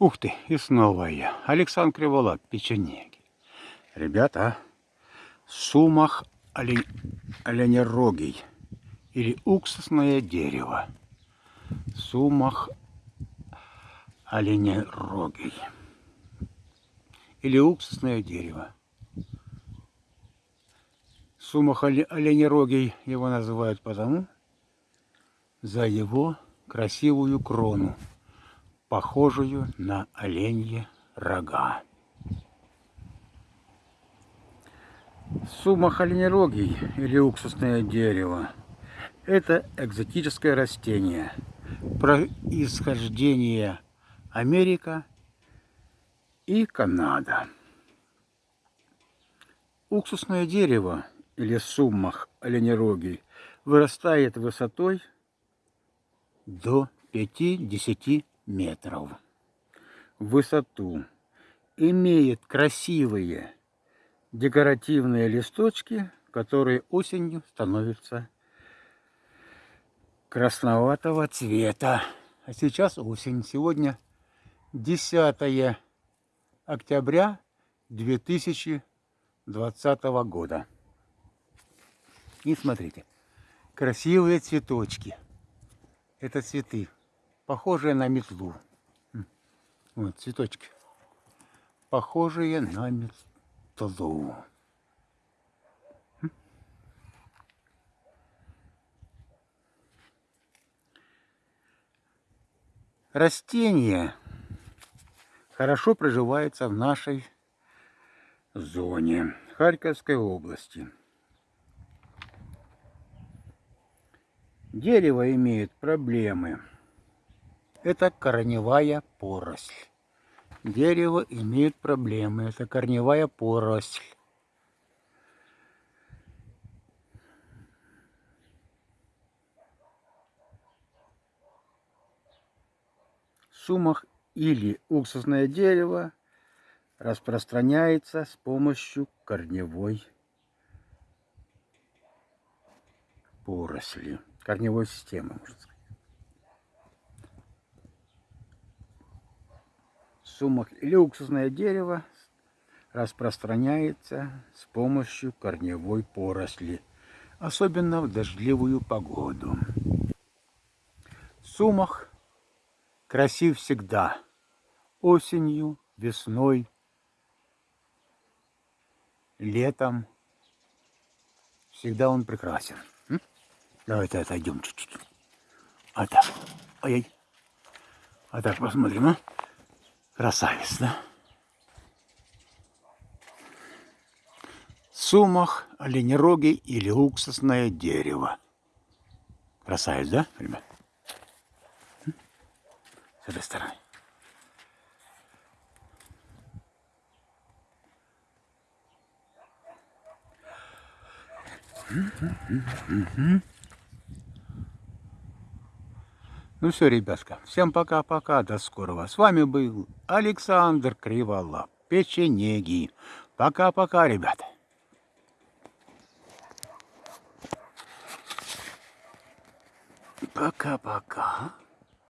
Ух ты, и снова я. Александр Криволап, печенеги. Ребята, сумах олень... оленерогий или уксусное дерево. Сумах оленерогий или уксусное дерево. Сумах оленерогий его называют потому, за его красивую крону похожую на оленьи рога. Сумах оленерогий или уксусное дерево – это экзотическое растение, происхождение Америка и Канада. Уксусное дерево или суммах оленерогий вырастает высотой до 5-10 метров высоту. Имеет красивые декоративные листочки, которые осенью становятся красноватого цвета. А сейчас осень. Сегодня 10 октября 2020 года. И смотрите, красивые цветочки. Это цветы похожие на метлу. Вот цветочки. Похожие на метлу. Растения хорошо проживаются в нашей зоне Харьковской области. Дерево имеет проблемы это корневая поросль. Дерево имеет проблемы. Это корневая поросль. Сумах или уксусное дерево распространяется с помощью корневой поросли, корневой системы, можно сказать. Сумах или уксусное дерево распространяется с помощью корневой поросли, особенно в дождливую погоду. Сумах красив всегда, осенью, весной, летом. Всегда он прекрасен. Давайте отойдем чуть-чуть. А так, ой, а так посмотрим, а? Красавец, да? Сумах, оленероги или уксусное дерево. Красавец, да, ребят? С этой стороны. Mm-hmm. Ну все, ребятка, всем пока-пока, до скорого. С вами был Александр Криволап, печенеги. Пока-пока, ребята. Пока-пока.